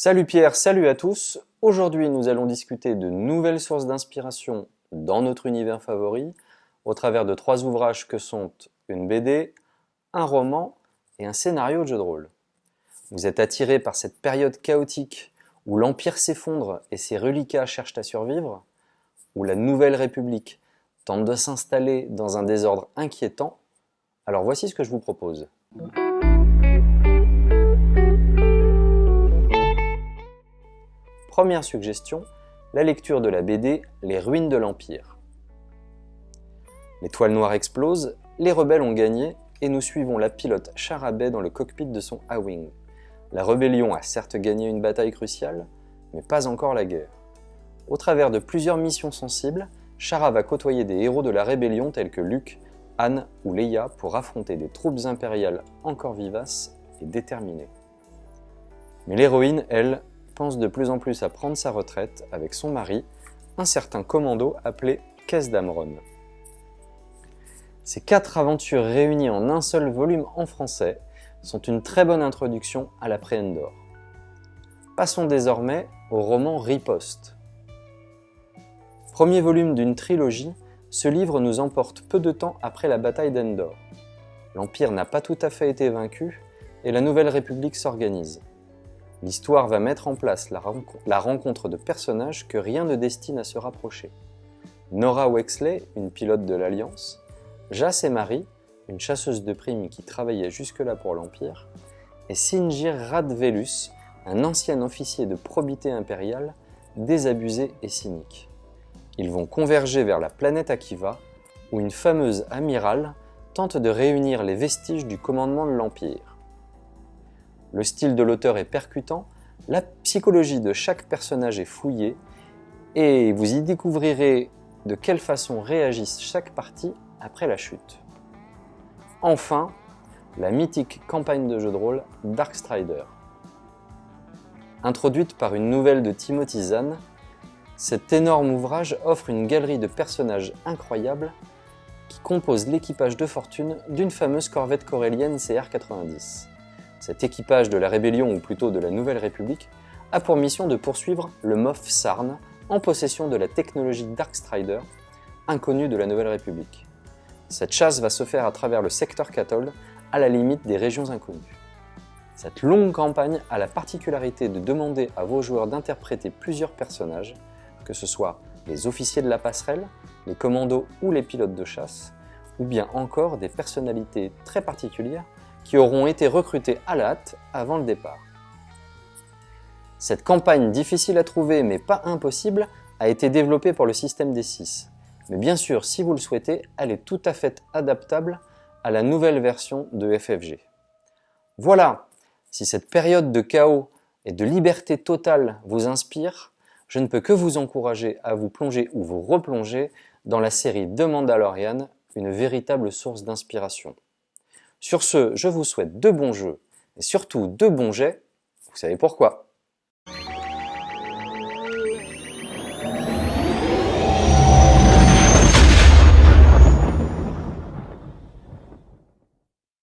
Salut Pierre, salut à tous. Aujourd'hui, nous allons discuter de nouvelles sources d'inspiration dans notre univers favori au travers de trois ouvrages que sont une BD, un roman et un scénario de jeu de rôle. Vous êtes attiré par cette période chaotique où l'Empire s'effondre et ses reliquats cherchent à survivre, où la Nouvelle République tente de s'installer dans un désordre inquiétant, alors voici ce que je vous propose. Première suggestion, la lecture de la BD Les ruines de l'Empire. L'étoile noire explose, les rebelles ont gagné et nous suivons la pilote Charabet dans le cockpit de son A-Wing. La rébellion a certes gagné une bataille cruciale, mais pas encore la guerre. Au travers de plusieurs missions sensibles, Chara va côtoyer des héros de la rébellion tels que Luke, Anne ou Leia pour affronter des troupes impériales encore vivaces et déterminées. Mais l'héroïne, elle, de plus en plus à prendre sa retraite avec son mari, un certain commando appelé Caisse d'Amron. Ces quatre aventures réunies en un seul volume en français sont une très bonne introduction à l'après-Endor. Passons désormais au roman Riposte. Premier volume d'une trilogie, ce livre nous emporte peu de temps après la bataille d'Endor. L'Empire n'a pas tout à fait été vaincu et la Nouvelle République s'organise. L'histoire va mettre en place la, rencontre de personnages que rien ne destine à se rapprocher. Nora Wexley, une pilote de l'Alliance, Jas et Marie, une chasseuse de primes qui travaillait jusque-là pour l'Empire, et Singir Radvelus, un ancien officier de probité impériale, désabusé et cynique. Ils vont converger vers la planète Akiva, où une fameuse amirale tente de réunir les vestiges du commandement de l'Empire. Le style de l'auteur est percutant, la psychologie de chaque personnage est fouillée, et vous y découvrirez de quelle façon réagissent chaque partie après la chute. Enfin, la mythique campagne de jeu de rôle Darkstrider. Introduite par une nouvelle de Timothy Zahn, cet énorme ouvrage offre une galerie de personnages incroyables qui composent l'équipage de fortune d'une fameuse corvette corélienne CR-90. Cet équipage de la Rébellion, ou plutôt de la Nouvelle République, a pour mission de poursuivre le Moff Sarn en possession de la technologie Darkstrider, inconnue de la Nouvelle République. Cette chasse va se faire à travers le secteur Cathold, à la limite des régions inconnues. Cette longue campagne a la particularité de demander à vos joueurs d'interpréter plusieurs personnages, que ce soit les officiers de la passerelle, les commandos ou les pilotes de chasse, ou bien encore des personnalités très particulières qui auront été recrutés à la hâte avant le départ. Cette campagne difficile à trouver mais pas impossible a été développée pour le système des 6. Mais bien sûr, si vous le souhaitez, elle est tout à fait adaptable à la nouvelle version de FFG. Voilà, si cette période de chaos et de liberté totale vous inspire, je ne peux que vous encourager à vous plonger ou vous replonger dans la série The Mandalorian, une véritable source d'inspiration. Sur ce, je vous souhaite de bons jeux et surtout de bons jets. Vous savez pourquoi